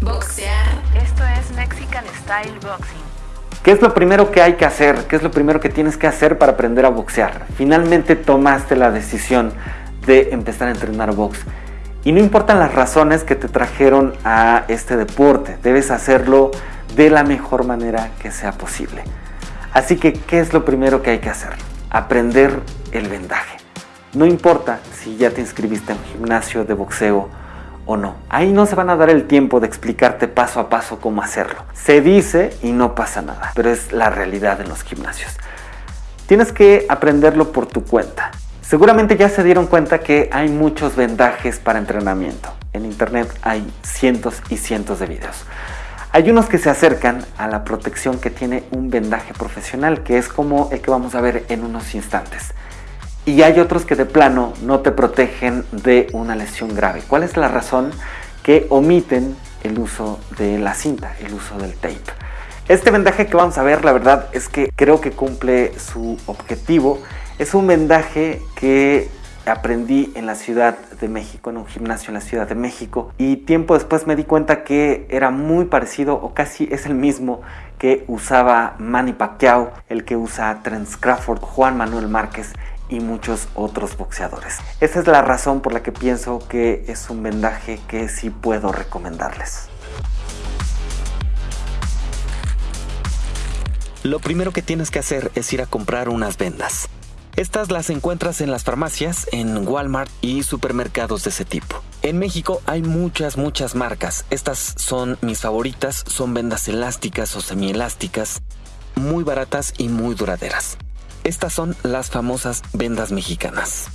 Boxear. Esto es Mexican Style Boxing. ¿Qué es lo primero que hay que hacer? ¿Qué es lo primero que tienes que hacer para aprender a boxear? Finalmente tomaste la decisión de empezar a entrenar box. Y no importan las razones que te trajeron a este deporte, debes hacerlo de la mejor manera que sea posible. Así que, ¿qué es lo primero que hay que hacer? Aprender el vendaje. No importa si ya te inscribiste en un gimnasio de boxeo no. Ahí no se van a dar el tiempo de explicarte paso a paso cómo hacerlo. Se dice y no pasa nada, pero es la realidad en los gimnasios. Tienes que aprenderlo por tu cuenta. Seguramente ya se dieron cuenta que hay muchos vendajes para entrenamiento. En internet hay cientos y cientos de videos. Hay unos que se acercan a la protección que tiene un vendaje profesional, que es como el que vamos a ver en unos instantes y hay otros que de plano no te protegen de una lesión grave. ¿Cuál es la razón? Que omiten el uso de la cinta, el uso del tape. Este vendaje que vamos a ver, la verdad es que creo que cumple su objetivo. Es un vendaje que aprendí en la Ciudad de México, en un gimnasio en la Ciudad de México. Y tiempo después me di cuenta que era muy parecido o casi es el mismo que usaba Manny Pacquiao, el que usa Trent Crawford, Juan Manuel Márquez y muchos otros boxeadores. Esa es la razón por la que pienso que es un vendaje que sí puedo recomendarles. Lo primero que tienes que hacer es ir a comprar unas vendas. Estas las encuentras en las farmacias, en Walmart y supermercados de ese tipo. En México hay muchas, muchas marcas. Estas son mis favoritas, son vendas elásticas o semielásticas, muy baratas y muy duraderas. Estas son las famosas vendas mexicanas.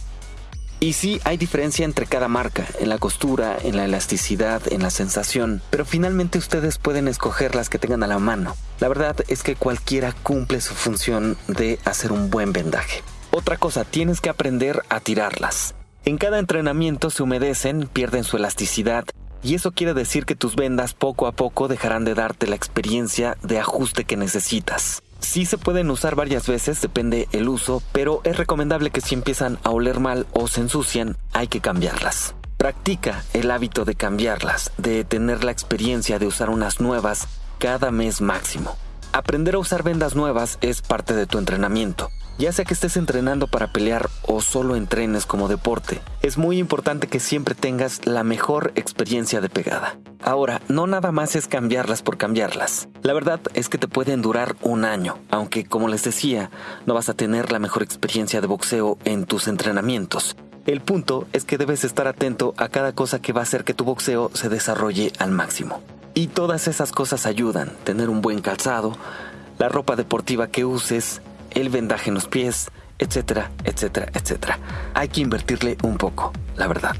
Y sí, hay diferencia entre cada marca, en la costura, en la elasticidad, en la sensación, pero finalmente ustedes pueden escoger las que tengan a la mano. La verdad es que cualquiera cumple su función de hacer un buen vendaje. Otra cosa, tienes que aprender a tirarlas. En cada entrenamiento se humedecen, pierden su elasticidad, y eso quiere decir que tus vendas poco a poco dejarán de darte la experiencia de ajuste que necesitas. Sí se pueden usar varias veces, depende el uso, pero es recomendable que si empiezan a oler mal o se ensucian, hay que cambiarlas. Practica el hábito de cambiarlas, de tener la experiencia de usar unas nuevas cada mes máximo. Aprender a usar vendas nuevas es parte de tu entrenamiento. Ya sea que estés entrenando para pelear o solo entrenes como deporte, es muy importante que siempre tengas la mejor experiencia de pegada. Ahora, no nada más es cambiarlas por cambiarlas. La verdad es que te pueden durar un año, aunque como les decía, no vas a tener la mejor experiencia de boxeo en tus entrenamientos. El punto es que debes estar atento a cada cosa que va a hacer que tu boxeo se desarrolle al máximo. Y todas esas cosas ayudan, tener un buen calzado, la ropa deportiva que uses, el vendaje en los pies, etcétera, etcétera, etcétera. Hay que invertirle un poco, la verdad.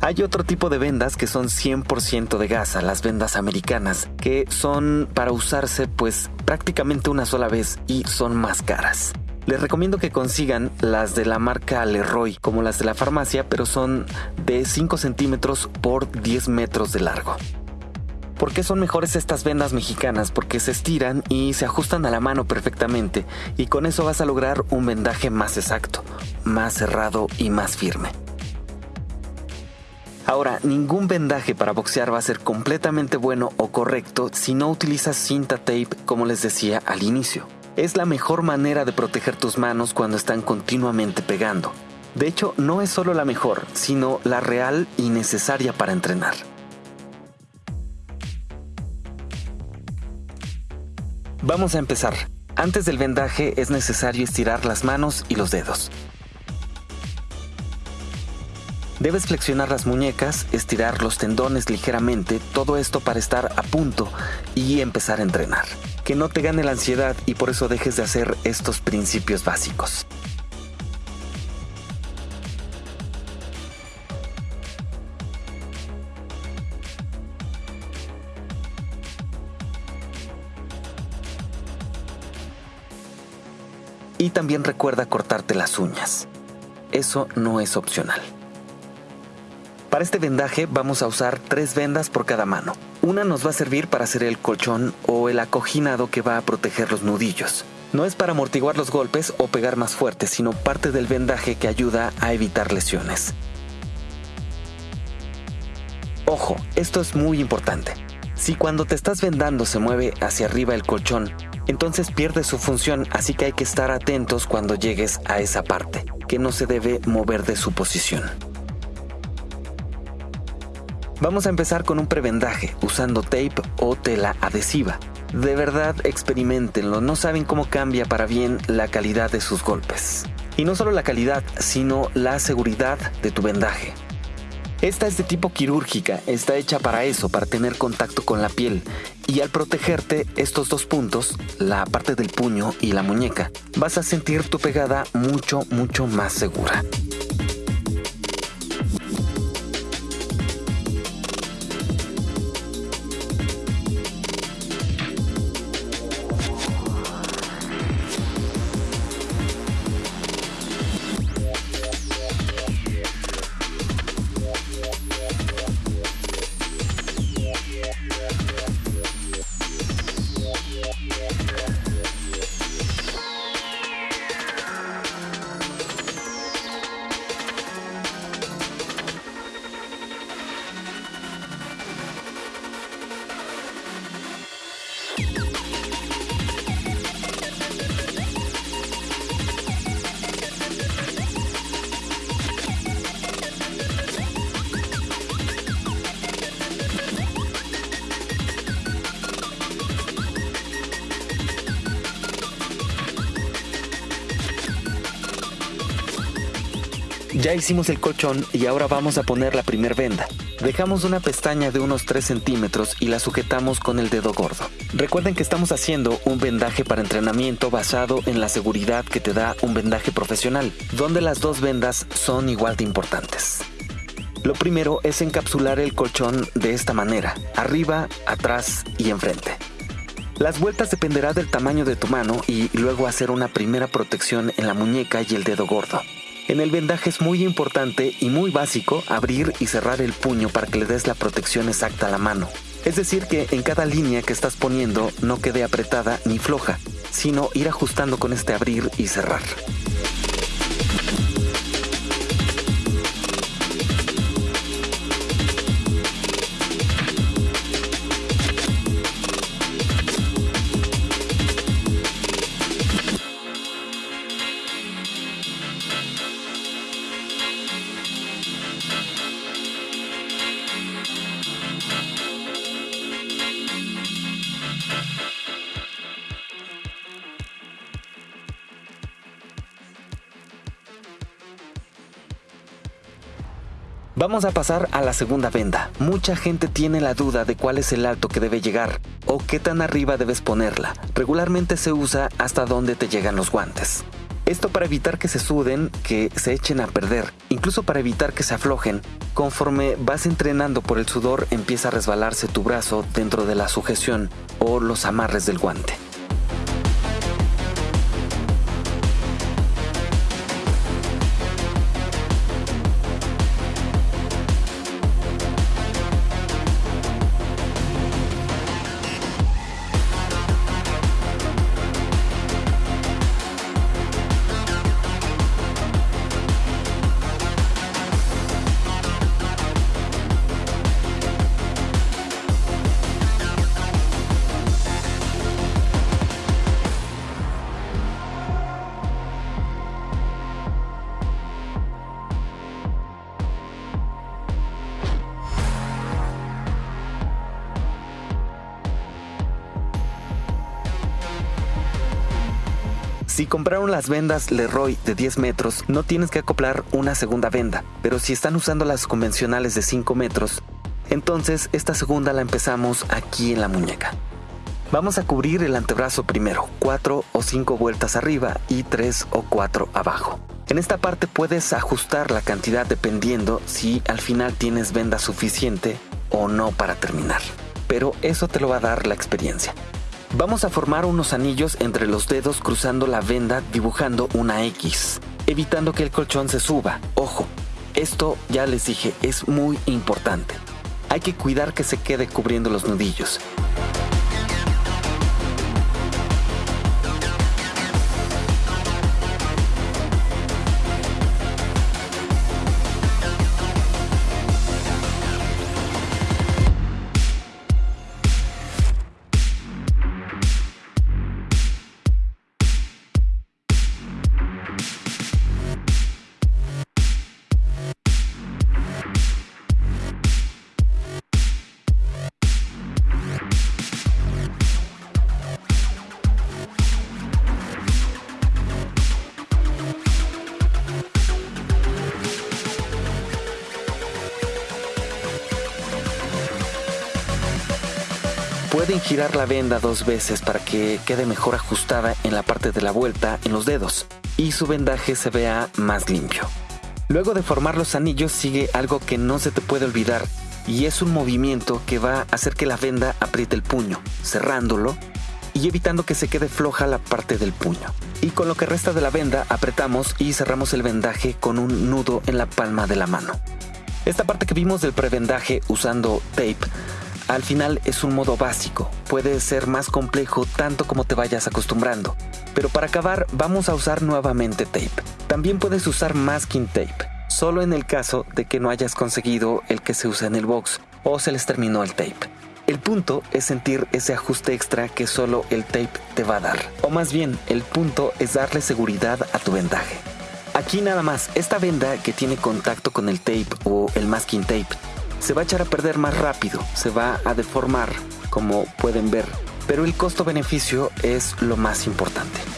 Hay otro tipo de vendas que son 100% de gasa, las vendas americanas, que son para usarse pues prácticamente una sola vez y son más caras. Les recomiendo que consigan las de la marca Leroy, como las de la farmacia, pero son de 5 centímetros por 10 metros de largo. ¿Por qué son mejores estas vendas mexicanas? Porque se estiran y se ajustan a la mano perfectamente y con eso vas a lograr un vendaje más exacto, más cerrado y más firme. Ahora, ningún vendaje para boxear va a ser completamente bueno o correcto si no utilizas cinta tape como les decía al inicio. Es la mejor manera de proteger tus manos cuando están continuamente pegando. De hecho, no es solo la mejor, sino la real y necesaria para entrenar. Vamos a empezar. Antes del vendaje es necesario estirar las manos y los dedos. Debes flexionar las muñecas, estirar los tendones ligeramente, todo esto para estar a punto y empezar a entrenar. Que no te gane la ansiedad y por eso dejes de hacer estos principios básicos. Y también recuerda cortarte las uñas. Eso no es opcional. Para este vendaje vamos a usar tres vendas por cada mano. Una nos va a servir para hacer el colchón o el acoginado que va a proteger los nudillos. No es para amortiguar los golpes o pegar más fuerte, sino parte del vendaje que ayuda a evitar lesiones. Ojo, esto es muy importante. Si cuando te estás vendando se mueve hacia arriba el colchón, entonces pierde su función, así que hay que estar atentos cuando llegues a esa parte, que no se debe mover de su posición. Vamos a empezar con un prebendaje usando tape o tela adhesiva. De verdad experimentenlo, no saben cómo cambia para bien la calidad de sus golpes. Y no solo la calidad, sino la seguridad de tu vendaje. Esta es de tipo quirúrgica, está hecha para eso, para tener contacto con la piel. Y al protegerte estos dos puntos, la parte del puño y la muñeca, vas a sentir tu pegada mucho, mucho más segura. Ya hicimos el colchón y ahora vamos a poner la primer venda. Dejamos una pestaña de unos 3 centímetros y la sujetamos con el dedo gordo. Recuerden que estamos haciendo un vendaje para entrenamiento basado en la seguridad que te da un vendaje profesional, donde las dos vendas son igual de importantes. Lo primero es encapsular el colchón de esta manera, arriba, atrás y enfrente. Las vueltas dependerá del tamaño de tu mano y luego hacer una primera protección en la muñeca y el dedo gordo. En el vendaje es muy importante y muy básico abrir y cerrar el puño para que le des la protección exacta a la mano. Es decir, que en cada línea que estás poniendo no quede apretada ni floja, sino ir ajustando con este abrir y cerrar. Vamos a pasar a la segunda venda. Mucha gente tiene la duda de cuál es el alto que debe llegar o qué tan arriba debes ponerla. Regularmente se usa hasta donde te llegan los guantes. Esto para evitar que se suden, que se echen a perder, incluso para evitar que se aflojen. Conforme vas entrenando por el sudor empieza a resbalarse tu brazo dentro de la sujeción o los amarres del guante. Si compraron las vendas Leroy de 10 metros, no tienes que acoplar una segunda venda, pero si están usando las convencionales de 5 metros, entonces esta segunda la empezamos aquí en la muñeca. Vamos a cubrir el antebrazo primero, 4 o 5 vueltas arriba y 3 o 4 abajo. En esta parte puedes ajustar la cantidad dependiendo si al final tienes venda suficiente o no para terminar. Pero eso te lo va a dar la experiencia. Vamos a formar unos anillos entre los dedos cruzando la venda dibujando una X, evitando que el colchón se suba. Ojo, esto ya les dije, es muy importante. Hay que cuidar que se quede cubriendo los nudillos. Pueden girar la venda dos veces para que quede mejor ajustada en la parte de la vuelta en los dedos y su vendaje se vea más limpio. Luego de formar los anillos sigue algo que no se te puede olvidar y es un movimiento que va a hacer que la venda apriete el puño, cerrándolo y evitando que se quede floja la parte del puño. Y con lo que resta de la venda apretamos y cerramos el vendaje con un nudo en la palma de la mano. Esta parte que vimos del prevendaje usando tape al final es un modo básico, puede ser más complejo tanto como te vayas acostumbrando. Pero para acabar vamos a usar nuevamente tape. También puedes usar masking tape, solo en el caso de que no hayas conseguido el que se usa en el box o se les terminó el tape. El punto es sentir ese ajuste extra que solo el tape te va a dar. O más bien, el punto es darle seguridad a tu vendaje. Aquí nada más, esta venda que tiene contacto con el tape o el masking tape se va a echar a perder más rápido, se va a deformar, como pueden ver, pero el costo-beneficio es lo más importante.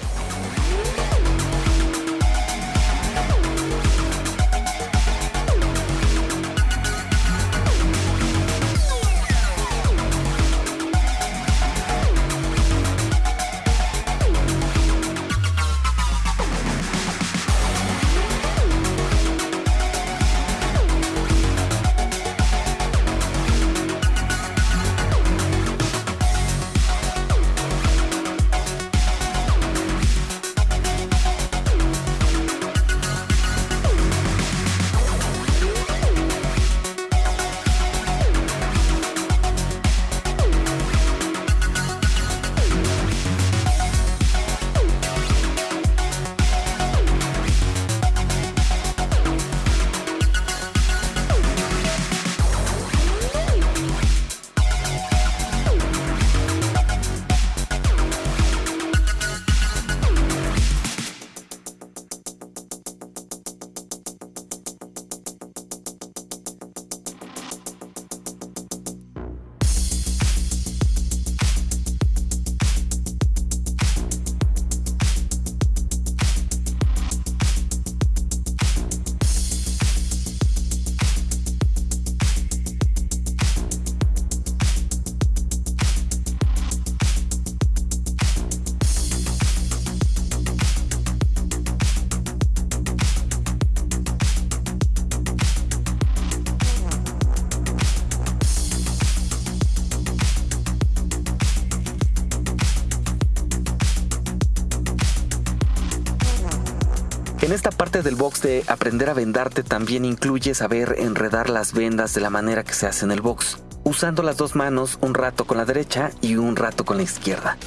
En esta parte del box de aprender a vendarte también incluye saber enredar las vendas de la manera que se hace en el box, usando las dos manos un rato con la derecha y un rato con la izquierda.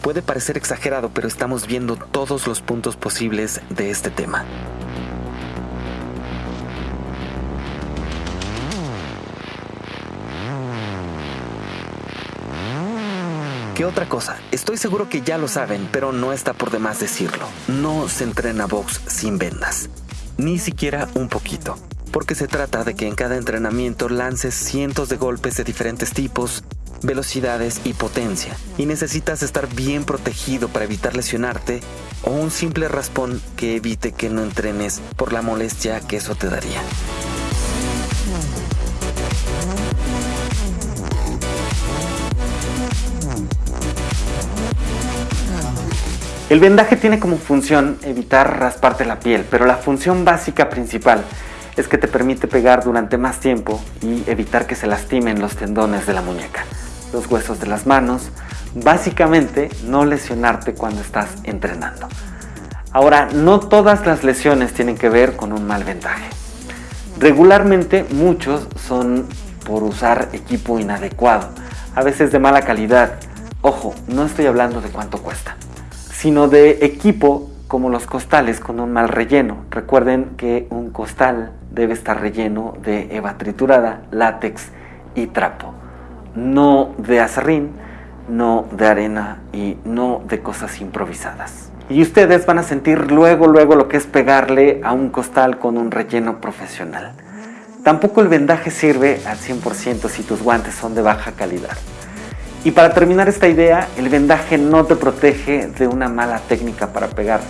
Puede parecer exagerado, pero estamos viendo todos los puntos posibles de este tema. ¿Qué otra cosa? Estoy seguro que ya lo saben, pero no está por demás decirlo. No se entrena box sin vendas. Ni siquiera un poquito. Porque se trata de que en cada entrenamiento lances cientos de golpes de diferentes tipos, velocidades y potencia. Y necesitas estar bien protegido para evitar lesionarte o un simple raspón que evite que no entrenes por la molestia que eso te daría. El vendaje tiene como función evitar rasparte la piel, pero la función básica principal es que te permite pegar durante más tiempo y evitar que se lastimen los tendones de la muñeca, los huesos de las manos, básicamente no lesionarte cuando estás entrenando. Ahora, no todas las lesiones tienen que ver con un mal vendaje. Regularmente muchos son por usar equipo inadecuado, a veces de mala calidad. Ojo, no estoy hablando de cuánto cuesta sino de equipo como los costales con un mal relleno. Recuerden que un costal debe estar relleno de eva triturada, látex y trapo, no de acerrín, no de arena y no de cosas improvisadas. Y ustedes van a sentir luego, luego lo que es pegarle a un costal con un relleno profesional. Tampoco el vendaje sirve al 100% si tus guantes son de baja calidad. Y para terminar esta idea, el vendaje no te protege de una mala técnica para pegar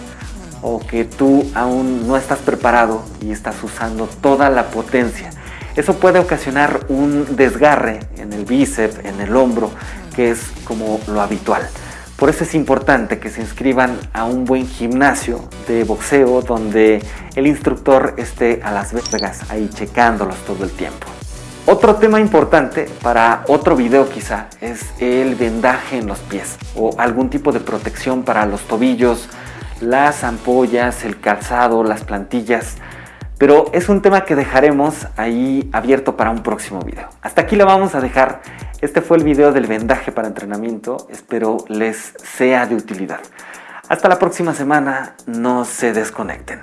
o que tú aún no estás preparado y estás usando toda la potencia. Eso puede ocasionar un desgarre en el bíceps, en el hombro, que es como lo habitual. Por eso es importante que se inscriban a un buen gimnasio de boxeo donde el instructor esté a las vergas ahí checándolos todo el tiempo. Otro tema importante para otro video quizá es el vendaje en los pies o algún tipo de protección para los tobillos, las ampollas, el calzado, las plantillas. Pero es un tema que dejaremos ahí abierto para un próximo video. Hasta aquí lo vamos a dejar. Este fue el video del vendaje para entrenamiento. Espero les sea de utilidad. Hasta la próxima semana. No se desconecten.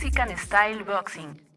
Mexican Style Boxing.